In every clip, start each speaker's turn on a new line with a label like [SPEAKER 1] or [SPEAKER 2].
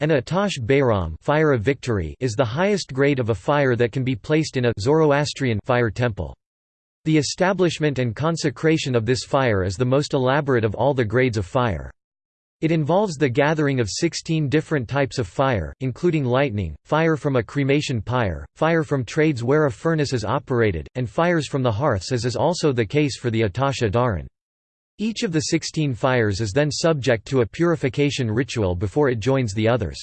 [SPEAKER 1] An Atash Behram fire of victory is the highest grade of a fire that can be placed in a Zoroastrian fire temple. The establishment and consecration of this fire is the most elaborate of all the grades of fire. It involves the gathering of 16 different types of fire, including lightning, fire from a cremation pyre, fire from trades where a furnace is operated, and fires from the hearths as is also the case for the Atash Adaran. Each of the sixteen fires is then subject to a purification ritual before it joins the others.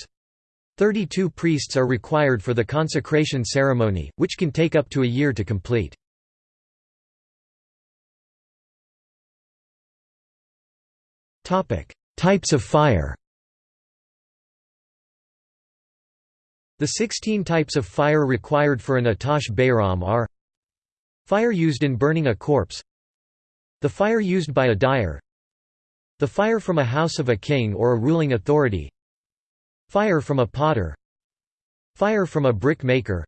[SPEAKER 1] Thirty-two priests are required for the consecration ceremony, which can take up to a year to complete. Types of fire The 16 types of fire required for an Atash Behram are Fire used in burning a corpse the fire used by a dyer. The fire from a house of a king or a ruling authority. Fire from a potter. Fire from a brick maker.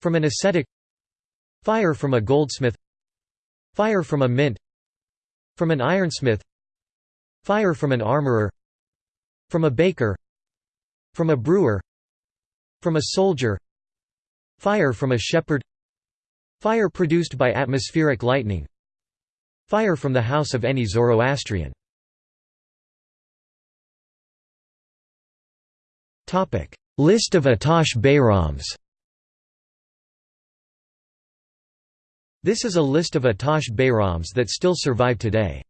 [SPEAKER 1] From an ascetic. Fire from a goldsmith. Fire from a mint. From an ironsmith. Fire from an armorer. From a baker. From a brewer. From a soldier. Fire from a shepherd. Fire produced by atmospheric lightning Fire from the house of any Zoroastrian. List of Atash Behrams This is a list of Atash Behrams that still survive today.